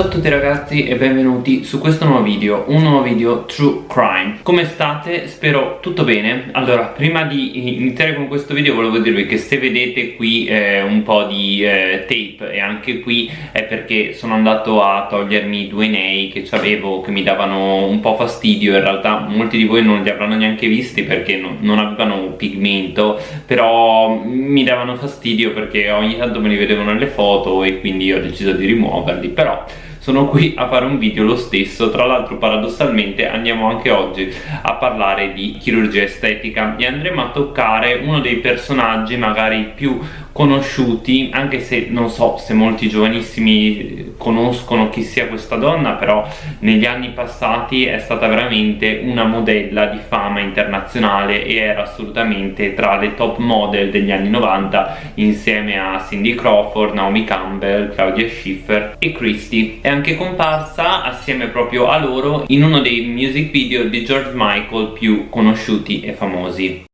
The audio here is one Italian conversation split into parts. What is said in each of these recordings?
Ciao a tutti ragazzi e benvenuti su questo nuovo video, un nuovo video True Crime. Come state? Spero tutto bene. Allora, prima di iniziare con questo video volevo dirvi che se vedete qui eh, un po' di eh, tape e anche qui è perché sono andato a togliermi due nei che avevo che mi davano un po' fastidio. In realtà molti di voi non li avranno neanche visti perché non, non avevano pigmento Però mi davano fastidio perché ogni tanto me li vedevo nelle foto e quindi ho deciso di rimuoverli. Però sono qui a fare un video lo stesso tra l'altro paradossalmente andiamo anche oggi a parlare di chirurgia estetica. E andremo a toccare uno dei personaggi magari più conosciuti anche se non so se molti giovanissimi conoscono chi sia questa donna però negli anni passati è stata veramente una modella di fama internazionale e era assolutamente tra le top model degli anni 90 insieme a Cindy Crawford, Naomi Campbell, Claudia Schiffer e Christie. È anche comparsa assieme proprio a loro in uno dei music video di George Michael più conosciuti e famosi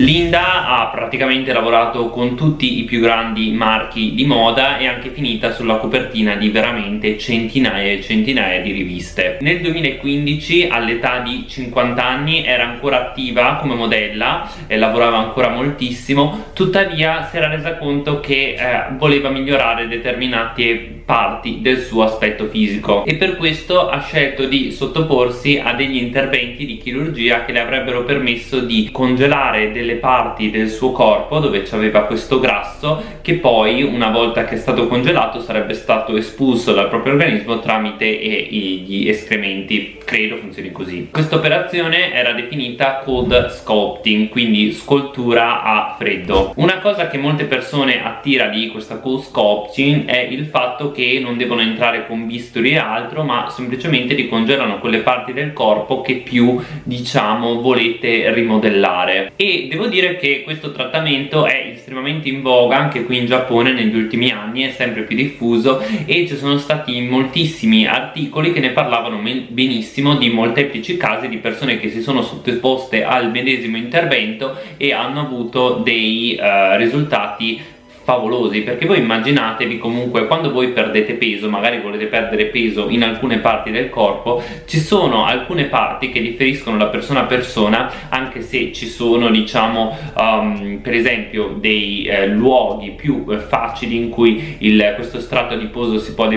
Linda ha praticamente lavorato con tutti i più grandi marchi di moda e anche finita sulla copertina di veramente centinaia e centinaia di riviste. Nel 2015 all'età di 50 anni era ancora attiva come modella e lavorava ancora moltissimo, tuttavia si era resa conto che eh, voleva migliorare determinate parti del suo aspetto fisico. E per questo ha scelto di sottoporsi a degli interventi di chirurgia che le avrebbero permesso di congelare delle parti del suo corpo dove aveva questo grasso che poi una volta che è stato congelato sarebbe stato espulso dal proprio organismo tramite gli escrementi. Credo funzioni così. Questa operazione era definita cold sculpting quindi scultura a freddo. Una cosa che molte persone attira di questa cold sculpting è il fatto che non devono entrare con bisturi e altro ma semplicemente ricongelano quelle parti del corpo che più diciamo volete rimodellare. E devo dire che questo trattamento è estremamente in voga anche qui in Giappone negli ultimi anni è sempre più diffuso e ci sono stati moltissimi articoli che ne parlavano benissimo di molteplici casi di persone che si sono sottoposte al medesimo intervento e hanno avuto dei uh, risultati favolosi perché voi immaginatevi comunque quando voi perdete peso magari volete perdere peso in alcune parti del corpo ci sono alcune parti che differiscono da persona a persona anche se ci sono diciamo um, per esempio dei eh, luoghi più eh, facili in cui il, questo strato adiposo si può,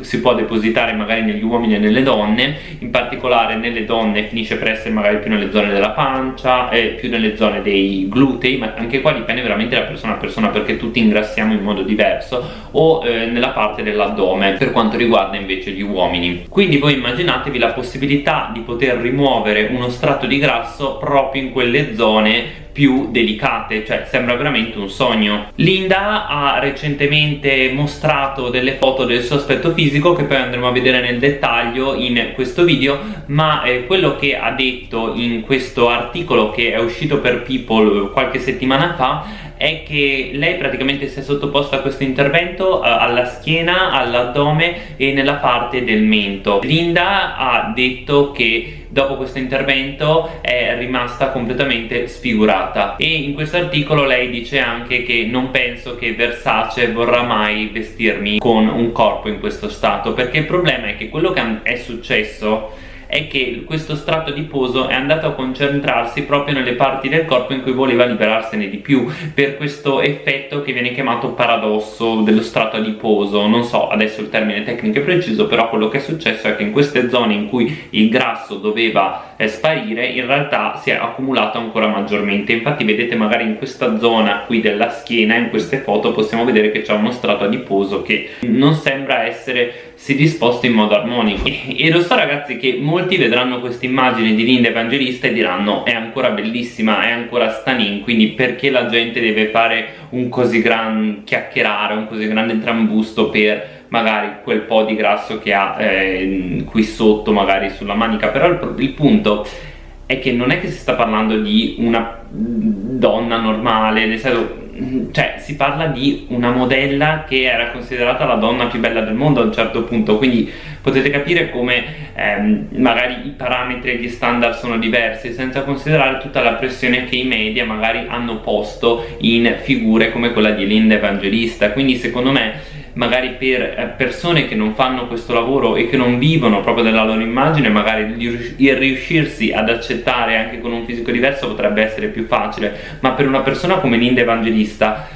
si può depositare magari negli uomini e nelle donne in particolare nelle donne finisce per essere magari più nelle zone della pancia e più nelle zone dei glutei ma anche qua dipende veramente da persona a persona perché tutti ingrassiamo in modo diverso o eh, nella parte dell'addome per quanto riguarda invece gli uomini quindi voi immaginatevi la possibilità di poter rimuovere uno strato di grasso proprio in quelle zone più delicate, cioè sembra veramente un sogno. Linda ha recentemente mostrato delle foto del suo aspetto fisico che poi andremo a vedere nel dettaglio in questo video, ma eh, quello che ha detto in questo articolo che è uscito per People qualche settimana fa è che lei praticamente si è sottoposta a questo intervento uh, alla schiena, all'addome e nella parte del mento. Linda ha detto che dopo questo intervento è rimasta completamente sfigurata e in questo articolo lei dice anche che non penso che Versace vorrà mai vestirmi con un corpo in questo stato perché il problema è che quello che è successo è che questo strato adiposo è andato a concentrarsi proprio nelle parti del corpo in cui voleva liberarsene di più per questo effetto che viene chiamato paradosso dello strato adiposo non so adesso il termine tecnico è preciso però quello che è successo è che in queste zone in cui il grasso doveva eh, sparire in realtà si è accumulato ancora maggiormente. Infatti vedete magari in questa zona qui della schiena in queste foto possiamo vedere che c'è uno strato adiposo che non sembra essere si disposto in modo armonico. E, e lo so ragazzi che molti vedranno questa immagine di Linda Evangelista e diranno è ancora bellissima, è ancora stunning quindi perché la gente deve fare un così gran chiacchierare, un così grande trambusto per magari quel po' di grasso che ha eh, qui sotto magari sulla manica? Però il, il punto è che non è che si sta parlando di una donna normale nel senso cioè si parla di una modella che era considerata la donna più bella del mondo a un certo punto quindi potete capire come ehm, magari i parametri e gli standard sono diversi senza considerare tutta la pressione che i media magari hanno posto in figure come quella di Linda Evangelista. Quindi secondo me magari per eh, persone che non fanno questo lavoro e che non vivono proprio della loro immagine magari il riuscirsi ad accettare anche con un fisico diverso potrebbe essere più facile ma per una persona come Linda Evangelista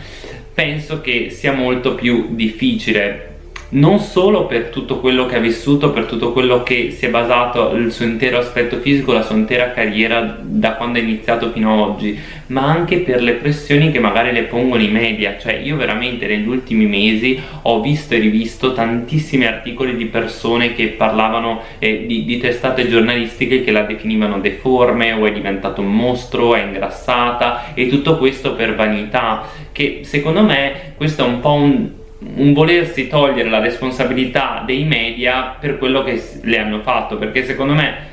penso che sia molto più difficile non solo per tutto quello che ha vissuto, per tutto quello che si è basato il suo intero aspetto fisico, la sua intera carriera da quando è iniziato fino ad oggi, ma anche per le pressioni che magari le pongono i media, cioè io veramente negli ultimi mesi ho visto e rivisto tantissimi articoli di persone che parlavano eh, di, di testate giornalistiche che la definivano deforme o è diventato un mostro, è ingrassata e tutto questo per vanità, che secondo me questo è un po' un un volersi togliere la responsabilità dei media per quello che le hanno fatto perché secondo me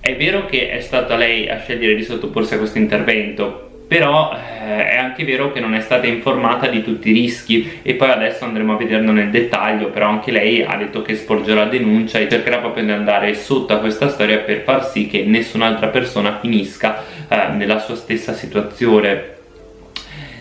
è vero che è stata lei a scegliere di sottoporsi a questo intervento però eh, è anche vero che non è stata informata di tutti i rischi e poi adesso andremo a vederlo nel dettaglio però anche lei ha detto che sporgerà denuncia e cercherà proprio di andare sotto a questa storia per far sì che nessun'altra persona finisca eh, nella sua stessa situazione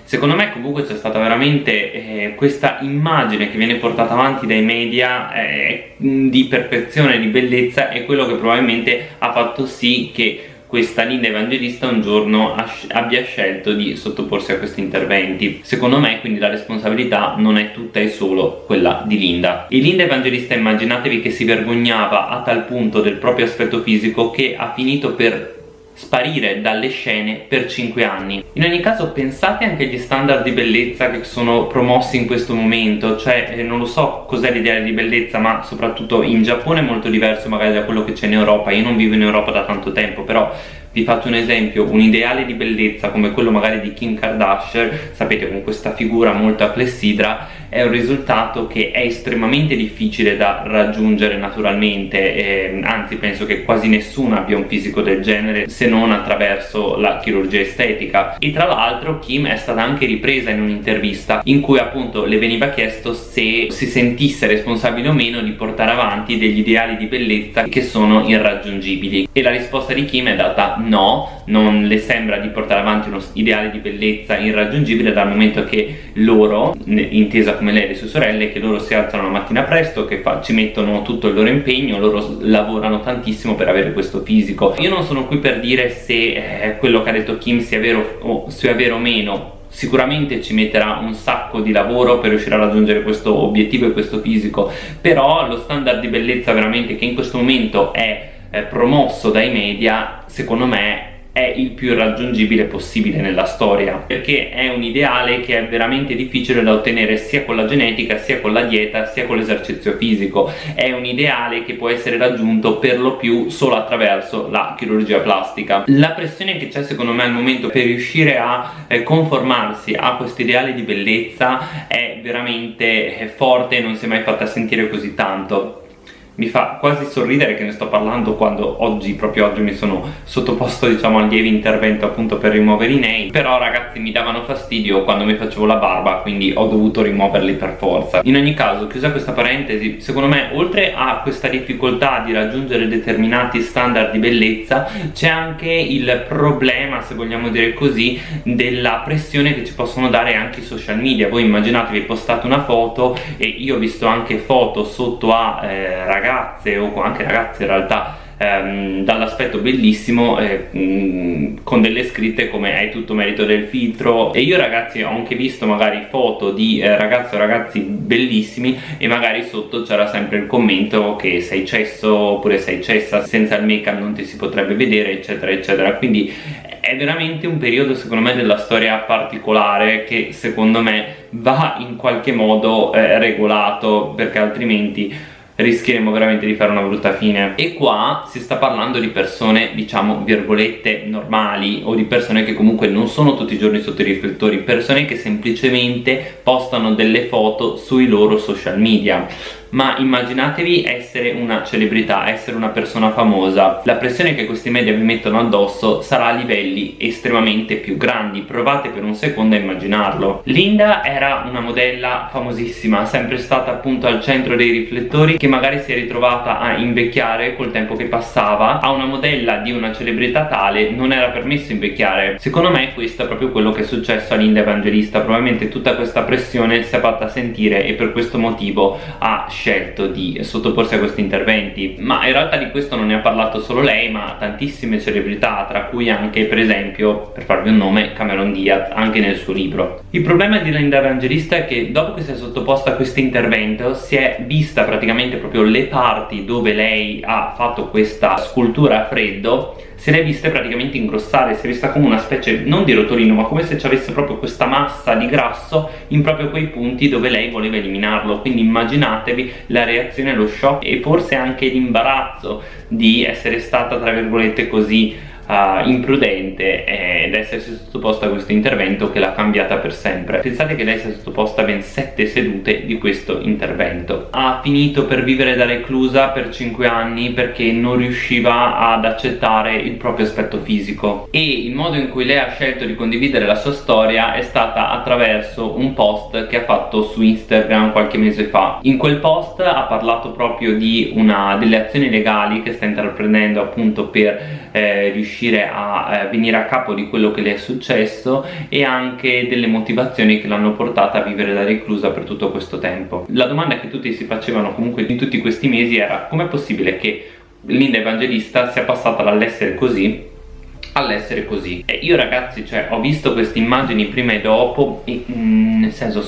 secondo me comunque c'è stata veramente eh, questa immagine che viene portata avanti dai media eh, di perfezione, di bellezza è quello che probabilmente ha fatto sì che questa Linda Evangelista un giorno abbia scelto di sottoporsi a questi interventi. Secondo me quindi la responsabilità non è tutta e solo quella di Linda. E Linda Evangelista immaginatevi che si vergognava a tal punto del proprio aspetto fisico che ha finito per sparire dalle scene per 5 anni. In ogni caso pensate anche agli standard di bellezza che sono promossi in questo momento, cioè eh, non lo so cos'è l'ideale di bellezza ma soprattutto in Giappone è molto diverso magari da quello che c'è in Europa, io non vivo in Europa da tanto tempo però vi faccio un esempio, un ideale di bellezza come quello magari di Kim Kardashian, sapete con questa figura molto a è un risultato che è estremamente difficile da raggiungere naturalmente, eh, anzi penso che quasi nessuno abbia un fisico del genere se non attraverso la chirurgia estetica. E tra l'altro Kim è stata anche ripresa in un'intervista in cui appunto le veniva chiesto se si sentisse responsabile o meno di portare avanti degli ideali di bellezza che sono irraggiungibili e la risposta di Kim è data no, non le sembra di portare avanti uno ideale di bellezza irraggiungibile dal momento che loro, intesa come lei e le sue sorelle, che loro si alzano la mattina presto, che ci mettono tutto il loro impegno, loro lavorano tantissimo per avere questo fisico. Io non sono qui per dire se eh, quello che ha detto Kim sia vero o, sia vero o meno, sicuramente ci metterà un sacco di lavoro per riuscire a raggiungere questo obiettivo e questo fisico però lo standard di bellezza veramente che in questo momento è eh, promosso dai media secondo me è il più raggiungibile possibile nella storia perché è un ideale che è veramente difficile da ottenere sia con la genetica sia con la dieta sia con l'esercizio fisico. È un ideale che può essere raggiunto per lo più solo attraverso la chirurgia plastica. La pressione che c'è secondo me al momento per riuscire a eh, conformarsi a questo ideale di bellezza è veramente eh, forte e non si è mai fatta sentire così tanto mi fa quasi sorridere che ne sto parlando quando oggi, proprio oggi mi sono sottoposto diciamo al lieve intervento appunto per rimuovere i nail però ragazzi mi davano fastidio quando mi facevo la barba quindi ho dovuto rimuoverli per forza. In ogni caso chiusa questa parentesi secondo me oltre a questa difficoltà di raggiungere determinati standard di bellezza c'è anche il problema se vogliamo dire così della pressione che ci possono dare anche i social media. Voi immaginatevi postate una foto e io ho visto anche foto sotto a eh, ragazzi ragazze o anche ragazze in realtà ehm, dall'aspetto bellissimo eh, mh, con delle scritte come hai tutto merito del filtro e io ragazzi ho anche visto magari foto di eh, ragazze o ragazzi bellissimi e magari sotto c'era sempre il commento che sei cesso oppure sei cessa senza il make up non ti si potrebbe vedere eccetera eccetera. Quindi è veramente un periodo secondo me della storia particolare che secondo me va in qualche modo eh, regolato perché altrimenti rischieremo veramente di fare una brutta fine. E qua si sta parlando di persone diciamo virgolette normali o di persone che comunque non sono tutti i giorni sotto i riflettori persone che semplicemente postano delle foto sui loro social media ma immaginatevi essere una celebrità, essere una persona famosa. La pressione che questi media vi mettono addosso sarà a livelli estremamente più grandi. Provate per un secondo a immaginarlo. Linda era una modella famosissima sempre stata appunto al centro dei riflettori che magari si è ritrovata a invecchiare col tempo che passava. A una modella di una celebrità tale non era permesso invecchiare. Secondo me questo è proprio quello che è successo a Linda Evangelista. Probabilmente tutta questa pressione si è fatta sentire e per questo motivo ha scelto di sottoporsi a questi interventi ma in realtà di questo non ne ha parlato solo lei ma tantissime celebrità tra cui anche per esempio per farvi un nome Cameron Diaz anche nel suo libro. Il problema di Linda Evangelista è che dopo che si è sottoposta a questo intervento si è vista praticamente proprio le parti dove lei ha fatto questa scultura a freddo se le è viste praticamente ingrossare, si è vista come una specie non di rotolino ma come se ci avesse proprio questa massa di grasso in proprio quei punti dove lei voleva eliminarlo. Quindi immaginatevi la reazione, lo shock e forse anche l'imbarazzo di essere stata tra virgolette così uh, imprudente ed essersi sottoposta a questo intervento che l'ha cambiata per sempre. Pensate che lei si è sottoposta a ben 7 sedute di questo intervento. Ha finito per vivere da reclusa per 5 anni perché non riusciva ad accettare il proprio aspetto fisico. E il modo in cui lei ha scelto di condividere la sua storia è stata attraverso un post che ha fatto su Instagram qualche mese fa. In quel post ha parlato proprio di una delle azioni legali che sta intraprendendo appunto per eh, riuscire a eh, venire a capo di quello che le è successo e anche delle motivazioni che l'hanno portata a vivere da reclusa per tutto questo tempo. La domanda che tutti si facevano comunque in tutti questi mesi era com'è possibile che Linda Evangelista sia passata dall'essere così all'essere così? E io ragazzi cioè ho visto queste immagini prima e dopo e mm, nel senso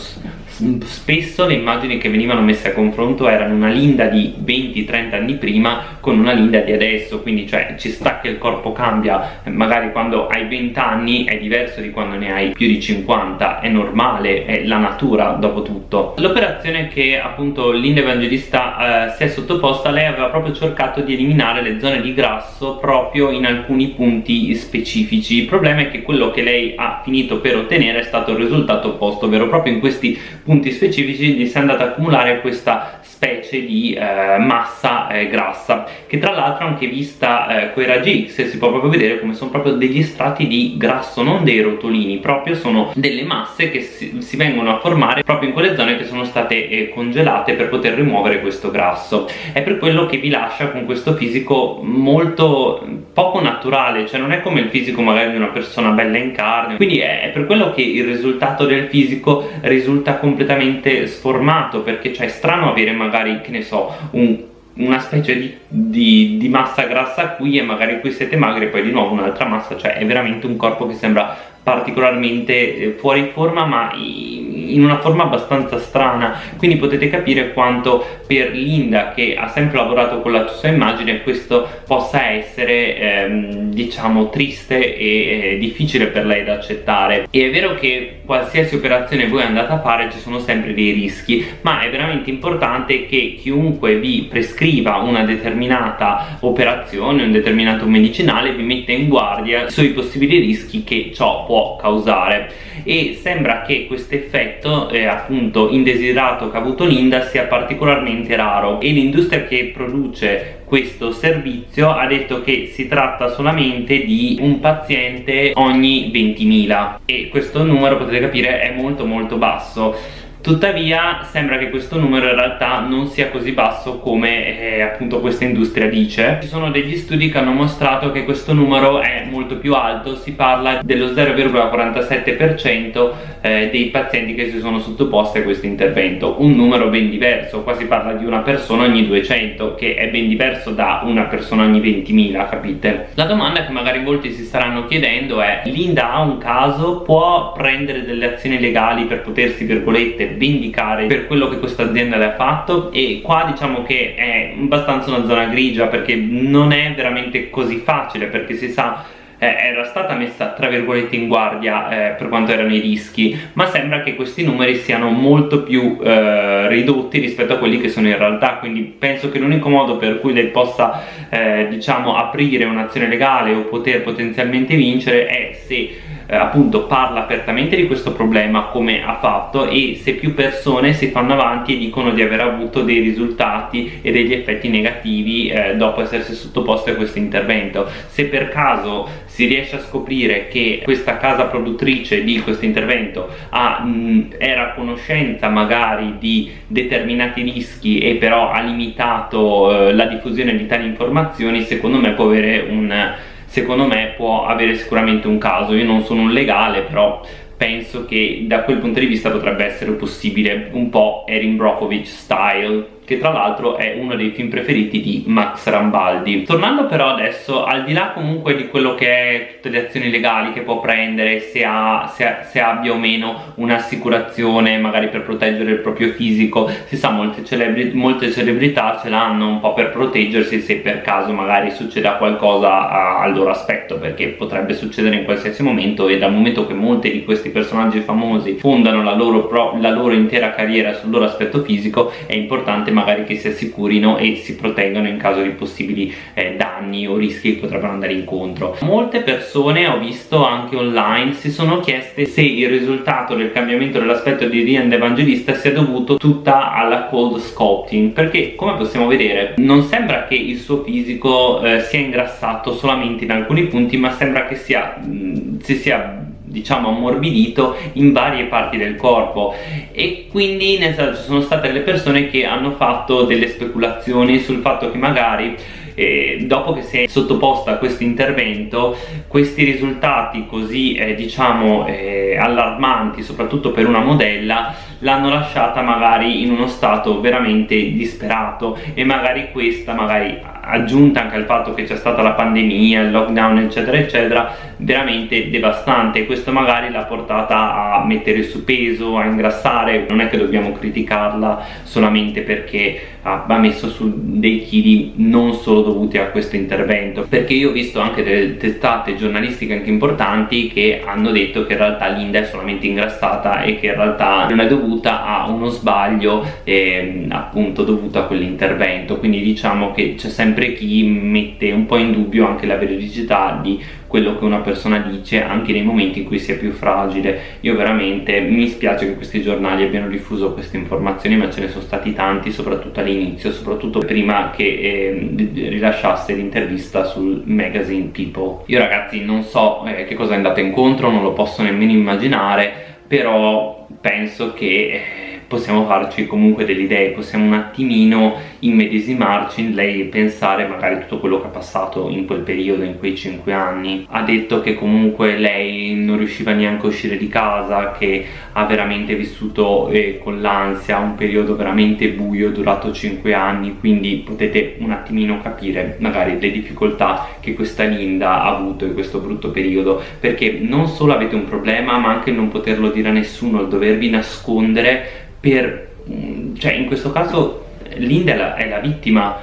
spesso le immagini che venivano messe a confronto erano una Linda di 20-30 anni prima con una Linda di adesso quindi cioè ci sta che il corpo cambia. Magari quando hai 20 anni è diverso di quando ne hai più di 50 è normale, è la natura dopo tutto. L'operazione che appunto Linda Evangelista eh, si è sottoposta lei aveva proprio cercato di eliminare le zone di grasso proprio in alcuni punti specifici. Il problema è che quello che lei ha finito per ottenere è stato il risultato opposto ovvero proprio in questi punti specifici gli si è andata a accumulare questa specie di eh, massa eh, grassa che tra l'altro anche vista eh, con i raggi X si può proprio vedere come sono proprio degli strati di grasso non dei rotolini proprio sono delle masse che si, si vengono a formare proprio in quelle zone che sono state eh, congelate per poter rimuovere questo grasso. È per quello che vi lascia con questo fisico molto poco naturale cioè non è come il fisico magari di una persona bella in carne. Quindi è, è per quello che il risultato del fisico risulta completamente sformato perché cioè è strano avere magari magari che ne so un una specie di, di, di, massa grassa qui e magari qui siete magri e poi di nuovo un'altra massa cioè è veramente un corpo che sembra particolarmente eh, fuori forma ma in una forma abbastanza strana. Quindi potete capire quanto per Linda che ha sempre lavorato con la sua immagine questo possa essere ehm, diciamo triste e eh, difficile per lei da accettare. E è vero che qualsiasi operazione voi andate a fare ci sono sempre dei rischi ma è veramente importante che chiunque vi prescriva una determinata operazione un determinato medicinale vi metta in guardia sui possibili rischi che ciò può causare. E sembra che questo effetto eh, appunto indesiderato che ha avuto Linda sia particolarmente raro. E l'industria che produce questo servizio ha detto che si tratta solamente di un paziente ogni 20.000 e questo numero potete capire è molto molto basso Tuttavia sembra che questo numero in realtà non sia così basso come eh, appunto questa industria dice Ci sono degli studi che hanno mostrato che questo numero è molto più alto Si parla dello 0,47% eh, dei pazienti che si sono sottoposti a questo intervento Un numero ben diverso, qua si parla di una persona ogni 200 Che è ben diverso da una persona ogni 20.000, capite? La domanda che magari molti si staranno chiedendo è Linda ha un caso? Può prendere delle azioni legali per potersi, virgolette, vendicare per quello che questa azienda le ha fatto. E qua diciamo che è abbastanza una zona grigia perché non è veramente così facile perché si sa eh, era stata messa tra virgolette in guardia eh, per quanto erano i rischi. Ma sembra che questi numeri siano molto più eh, ridotti rispetto a quelli che sono in realtà. Quindi penso che l'unico modo per cui lei possa eh, diciamo aprire un'azione legale o poter potenzialmente vincere è se eh, appunto parla apertamente di questo problema come ha fatto e se più persone si fanno avanti e dicono di aver avuto dei risultati e degli effetti negativi eh, dopo essersi sottoposti a questo intervento. Se per caso si riesce a scoprire che questa casa produttrice di questo intervento ha, mh, era a conoscenza magari di determinati rischi e però ha limitato eh, la diffusione di tali informazioni secondo me può avere un secondo me può avere sicuramente un caso. Io non sono un legale però penso che da quel punto di vista potrebbe essere possibile un po' Erin Brockovich style che tra l'altro è uno dei film preferiti di Max Rambaldi. Tornando però adesso, al di là comunque di quello che è tutte le azioni legali che può prendere, se, ha, se, se abbia o meno un'assicurazione magari per proteggere il proprio fisico, si sa molte, celebri molte celebrità ce l'hanno un po' per proteggersi se per caso magari succeda qualcosa a, al loro aspetto, perché potrebbe succedere in qualsiasi momento e dal momento che molti di questi personaggi famosi fondano la loro, la loro intera carriera sul loro aspetto fisico, è importante magari che si assicurino e si proteggano in caso di possibili eh, danni o rischi che potrebbero andare incontro. Molte persone ho visto anche online si sono chieste se il risultato del cambiamento dell'aspetto di Rian Evangelista sia dovuto tutta alla cold sculpting perché come possiamo vedere non sembra che il suo fisico eh, sia ingrassato solamente in alcuni punti ma sembra che sia, mh, mm, si sia diciamo ammorbidito in varie parti del corpo. E quindi nel senso ci sono state delle persone che hanno fatto delle speculazioni sul fatto che magari eh, dopo che si è sottoposta a questo intervento questi risultati così eh, diciamo eh, allarmanti soprattutto per una modella l'hanno lasciata magari in uno stato veramente disperato e magari questa magari aggiunta anche al fatto che c'è stata la pandemia, il lockdown eccetera eccetera veramente devastante. Questo magari l'ha portata a mettere su peso, a ingrassare. Non è che dobbiamo criticarla solamente perché ha messo su dei chili non solo dovuti a questo intervento. Perché io ho visto anche delle testate giornalistiche anche importanti che hanno detto che in realtà Linda è solamente ingrassata e che in realtà non è dovuta a uno sbaglio eh, appunto dovuto a quell'intervento. Quindi diciamo che c'è sempre chi mette un po' in dubbio anche la veridicità di quello che una persona dice anche nei momenti in cui si è più fragile. Io veramente mi spiace che questi giornali abbiano diffuso queste informazioni ma ce ne sono stati tanti soprattutto all'inizio soprattutto prima che eh, rilasciasse l'intervista sul magazine People. Io ragazzi non so eh, che cosa è andato incontro non lo posso nemmeno immaginare però penso che eh, possiamo farci comunque delle idee, possiamo un attimino immedesimarci in lei e pensare magari tutto quello che ha passato in quel periodo, in quei 5 anni. Ha detto che comunque lei non riusciva neanche a uscire di casa, che ha veramente vissuto eh, con l'ansia un periodo veramente buio durato 5 anni, quindi potete un attimino capire magari le difficoltà che questa Linda ha avuto in questo brutto periodo, perché non solo avete un problema, ma anche non poterlo dire a nessuno, il dovervi nascondere per mm, cioè in questo caso Linda è la, è la vittima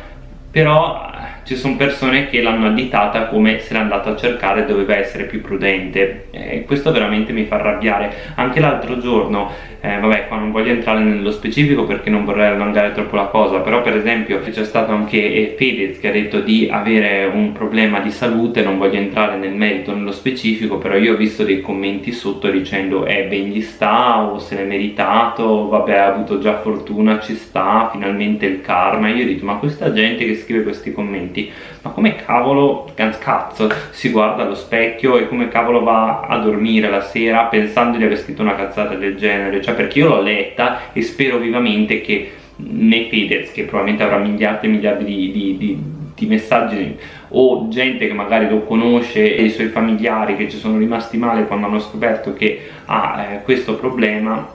però ci sono persone che l'hanno additata come se l'è andato a cercare doveva essere più prudente. E questo veramente mi fa arrabbiare. Anche l'altro giorno eh, vabbè qua non voglio entrare nello specifico perché non vorrei allungare troppo la cosa però per esempio c'è stato anche eh, Fedez che ha detto di avere un problema di salute non voglio entrare nel merito nello specifico però io ho visto dei commenti sotto dicendo eh ben gli sta o se l'è meritato vabbè ha avuto già fortuna ci sta finalmente il karma. E io detto ma questa gente che scrive questi commenti commenti ma come cavolo cazzo si guarda allo specchio e come cavolo va a dormire la sera pensando di aver scritto una cazzata del genere? Cioè perché io l'ho letta e spero vivamente che nei Fedez che probabilmente avrà miliardi e miliardi di, di, di, di messaggi o gente che magari lo conosce e i suoi familiari che ci sono rimasti male quando hanno scoperto che ha eh, questo problema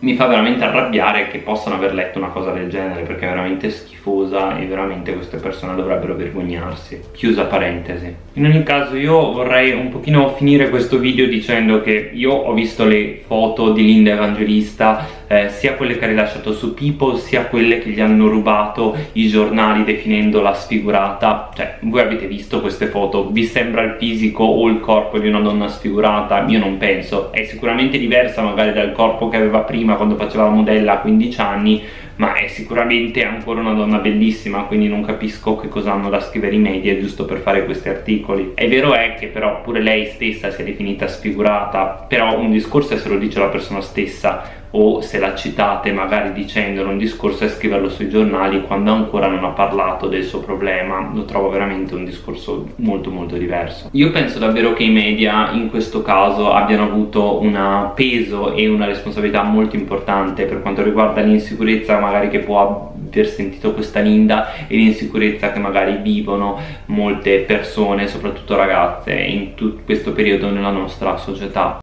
mi fa veramente arrabbiare che possano aver letto una cosa del genere perché è veramente schifosa e veramente queste persone dovrebbero vergognarsi. Chiusa parentesi. In ogni caso io vorrei un pochino finire questo video dicendo che io ho visto le foto di Linda Evangelista eh, sia quelle che ha rilasciato su People sia quelle che gli hanno rubato i giornali definendola sfigurata. Cioè voi avete visto queste foto? Vi sembra il fisico o il corpo di una donna sfigurata? Io non penso. È sicuramente diversa magari dal corpo che aveva prima quando faceva la modella a 15 anni ma è sicuramente ancora una donna bellissima quindi non capisco che cosa hanno da scrivere i media giusto per fare questi articoli. È vero è che però pure lei stessa si è definita sfigurata però un discorso è se lo dice la persona stessa o se la citate magari dicendolo un discorso e scriverlo sui giornali quando ancora non ha parlato del suo problema. Lo trovo veramente un discorso molto molto diverso. Io penso davvero che i media in questo caso abbiano avuto un peso e una responsabilità molto importante per quanto riguarda l'insicurezza magari che può aver sentito questa Linda e l'insicurezza che magari vivono molte persone soprattutto ragazze in tutto questo periodo nella nostra società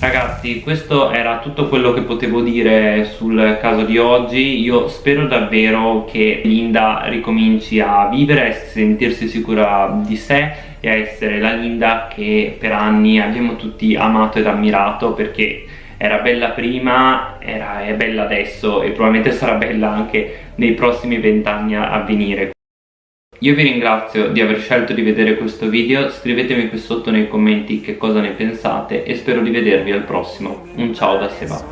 Ragazzi, questo era tutto quello che potevo dire sul caso di oggi. Io spero davvero che Linda ricominci a vivere, a sentirsi sicura di sé e a essere la Linda che per anni abbiamo tutti amato ed ammirato perché era bella prima, era, è bella adesso e probabilmente sarà bella anche nei prossimi vent'anni a venire. Io vi ringrazio di aver scelto di vedere questo video, scrivetemi qui sotto nei commenti che cosa ne pensate e spero di vedervi al prossimo. Un ciao da Seba.